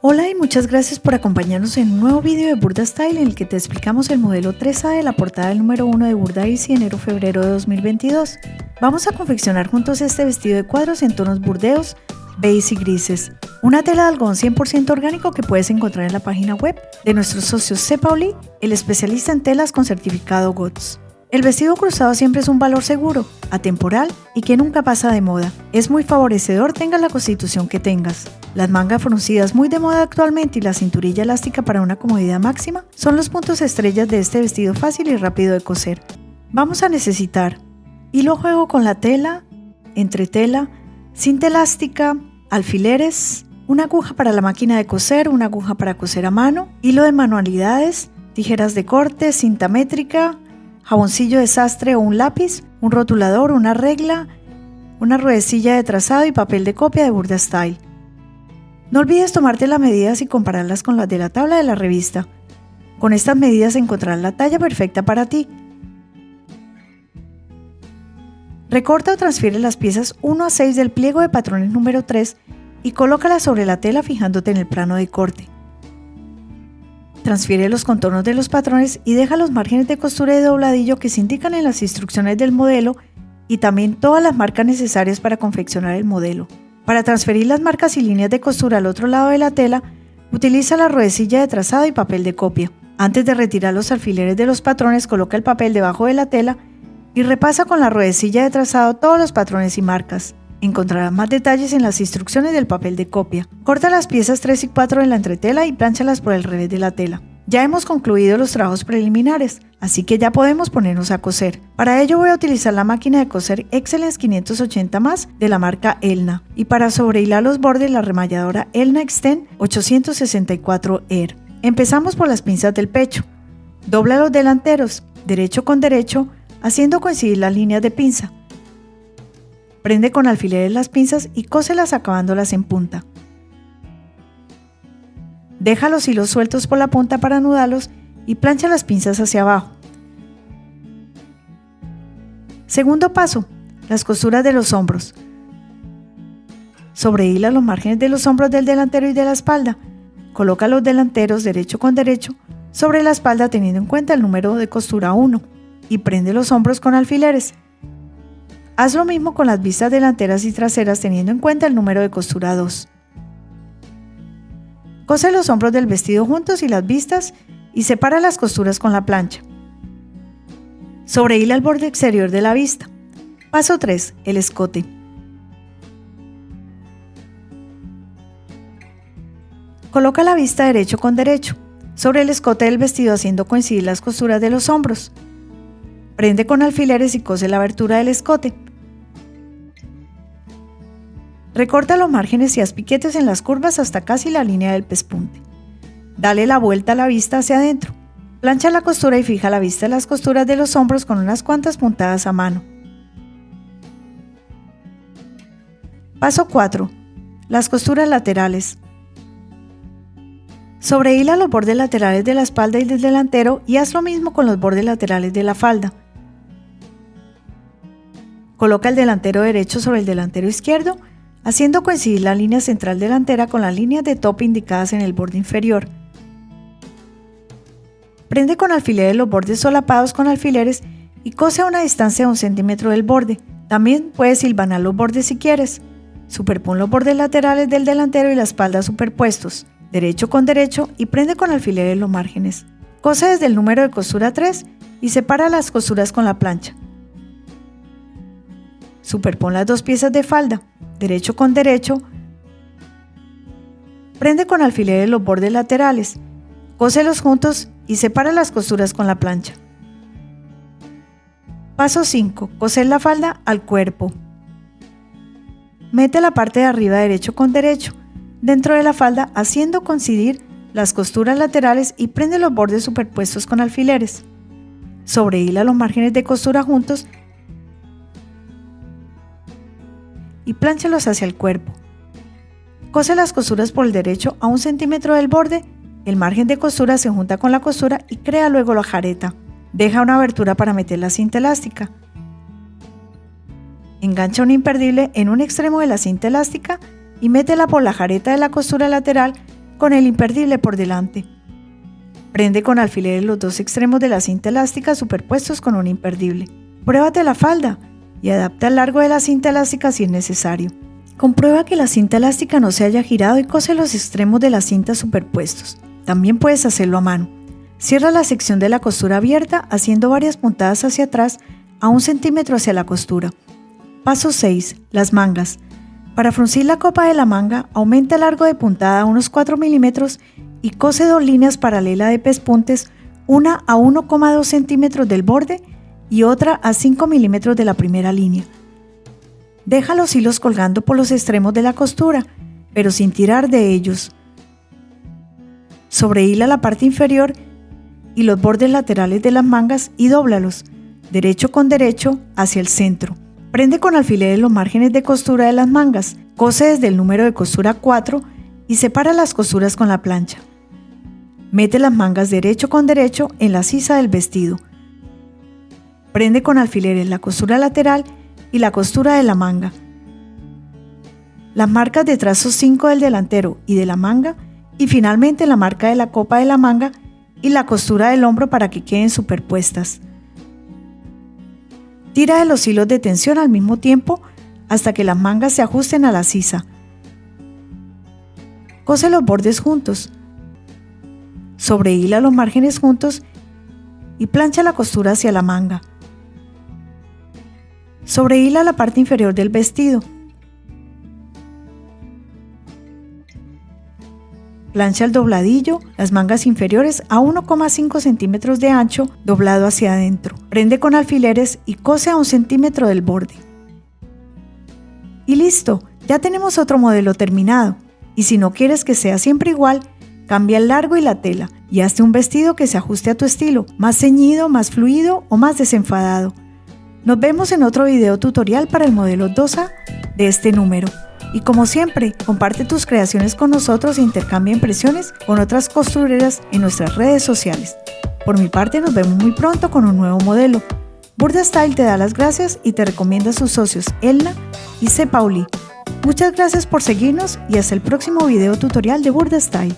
Hola y muchas gracias por acompañarnos en un nuevo vídeo de Burda Style en el que te explicamos el modelo 3A de la portada del número 1 de Burda Easy enero-febrero de 2022. Vamos a confeccionar juntos este vestido de cuadros en tonos burdeos, beige y grises. Una tela de algodón 100% orgánico que puedes encontrar en la página web de nuestros socios C. Pauli, el especialista en telas con certificado GOTS. El vestido cruzado siempre es un valor seguro, atemporal y que nunca pasa de moda. Es muy favorecedor tengas la constitución que tengas. Las mangas fruncidas muy de moda actualmente y la cinturilla elástica para una comodidad máxima son los puntos estrellas de este vestido fácil y rápido de coser. Vamos a necesitar hilo juego con la tela, entretela, cinta elástica, alfileres, una aguja para la máquina de coser, una aguja para coser a mano, hilo de manualidades, tijeras de corte, cinta métrica, jaboncillo de sastre o un lápiz, un rotulador, una regla, una ruedecilla de trazado y papel de copia de Burda Style. No olvides tomarte las medidas y compararlas con las de la tabla de la revista. Con estas medidas encontrarás la talla perfecta para ti. Recorta o transfiere las piezas 1 a 6 del pliego de patrones número 3 y colócalas sobre la tela fijándote en el plano de corte. Transfiere los contornos de los patrones y deja los márgenes de costura de dobladillo que se indican en las instrucciones del modelo y también todas las marcas necesarias para confeccionar el modelo. Para transferir las marcas y líneas de costura al otro lado de la tela, utiliza la ruedecilla de trazado y papel de copia. Antes de retirar los alfileres de los patrones, coloca el papel debajo de la tela y repasa con la ruedecilla de trazado todos los patrones y marcas. Encontrarás más detalles en las instrucciones del papel de copia. Corta las piezas 3 y 4 en la entretela y plánchalas por el revés de la tela. Ya hemos concluido los trabajos preliminares, así que ya podemos ponernos a coser. Para ello voy a utilizar la máquina de coser Excellence 580 más de la marca Elna y para sobrehilar los bordes la remalladora Elna Extend 864 Air. Empezamos por las pinzas del pecho. Dobla los delanteros, derecho con derecho, haciendo coincidir las líneas de pinza. Prende con alfileres las pinzas y cóselas acabándolas en punta. Deja los hilos sueltos por la punta para anudarlos y plancha las pinzas hacia abajo. Segundo paso, las costuras de los hombros. Sobrehila los márgenes de los hombros del delantero y de la espalda. Coloca los delanteros derecho con derecho sobre la espalda teniendo en cuenta el número de costura 1 y prende los hombros con alfileres. Haz lo mismo con las vistas delanteras y traseras teniendo en cuenta el número de costura 2. Cose los hombros del vestido juntos y las vistas y separa las costuras con la plancha. Sobrehila el borde exterior de la vista. Paso 3. El escote. Coloca la vista derecho con derecho sobre el escote del vestido haciendo coincidir las costuras de los hombros. Prende con alfileres y cose la abertura del escote. Recorta los márgenes y haz piquetes en las curvas hasta casi la línea del pespunte. Dale la vuelta a la vista hacia adentro. Plancha la costura y fija la vista en las costuras de los hombros con unas cuantas puntadas a mano. Paso 4. Las costuras laterales. Sobrehila los bordes laterales de la espalda y del delantero y haz lo mismo con los bordes laterales de la falda. Coloca el delantero derecho sobre el delantero izquierdo haciendo coincidir la línea central delantera con las líneas de top indicadas en el borde inferior. Prende con alfileres los bordes solapados con alfileres y cose a una distancia de un centímetro del borde. También puedes silvanar los bordes si quieres. Superpon los bordes laterales del delantero y la espalda superpuestos, derecho con derecho y prende con alfileres los márgenes. Cose desde el número de costura 3 y separa las costuras con la plancha. Superpon las dos piezas de falda derecho con derecho, prende con alfileres los bordes laterales, cóselos juntos y separa las costuras con la plancha. Paso 5. Coser la falda al cuerpo. Mete la parte de arriba derecho con derecho dentro de la falda haciendo coincidir las costuras laterales y prende los bordes superpuestos con alfileres. Sobrehila los márgenes de costura juntos y plánchalos hacia el cuerpo. Cose las costuras por el derecho a un centímetro del borde, el margen de costura se junta con la costura y crea luego la jareta. Deja una abertura para meter la cinta elástica. Engancha un imperdible en un extremo de la cinta elástica y métela por la jareta de la costura lateral con el imperdible por delante. Prende con alfileres los dos extremos de la cinta elástica superpuestos con un imperdible. Pruébate la falda y adapta el largo de la cinta elástica si es necesario. Comprueba que la cinta elástica no se haya girado y cose los extremos de la cinta superpuestos. También puedes hacerlo a mano. Cierra la sección de la costura abierta haciendo varias puntadas hacia atrás a un centímetro hacia la costura. Paso 6. Las mangas. Para fruncir la copa de la manga, aumenta el largo de puntada a unos 4 milímetros y cose dos líneas paralelas de pespuntes, una a 1,2 centímetros del borde y otra a 5 milímetros de la primera línea. Deja los hilos colgando por los extremos de la costura, pero sin tirar de ellos. Sobrehila la parte inferior y los bordes laterales de las mangas y dóblalos, derecho con derecho, hacia el centro. Prende con alfileres los márgenes de costura de las mangas, cose desde el número de costura 4 y separa las costuras con la plancha. Mete las mangas derecho con derecho en la sisa del vestido. Prende con alfileres la costura lateral y la costura de la manga. Las marcas de trazo 5 del delantero y de la manga y finalmente la marca de la copa de la manga y la costura del hombro para que queden superpuestas. Tira de los hilos de tensión al mismo tiempo hasta que las mangas se ajusten a la sisa. Cose los bordes juntos. Sobrehila los márgenes juntos y plancha la costura hacia la manga. Sobrehila la parte inferior del vestido. Plancha el dobladillo, las mangas inferiores a 1,5 centímetros de ancho, doblado hacia adentro. Prende con alfileres y cose a un centímetro del borde. Y listo, ya tenemos otro modelo terminado. Y si no quieres que sea siempre igual, cambia el largo y la tela y hazte un vestido que se ajuste a tu estilo, más ceñido, más fluido o más desenfadado. Nos vemos en otro video tutorial para el modelo 2A de este número. Y como siempre, comparte tus creaciones con nosotros e intercambia impresiones con otras costureras en nuestras redes sociales. Por mi parte, nos vemos muy pronto con un nuevo modelo. Burda Style te da las gracias y te recomienda a sus socios Elna y C. Pauli. Muchas gracias por seguirnos y hasta el próximo video tutorial de Burda Style.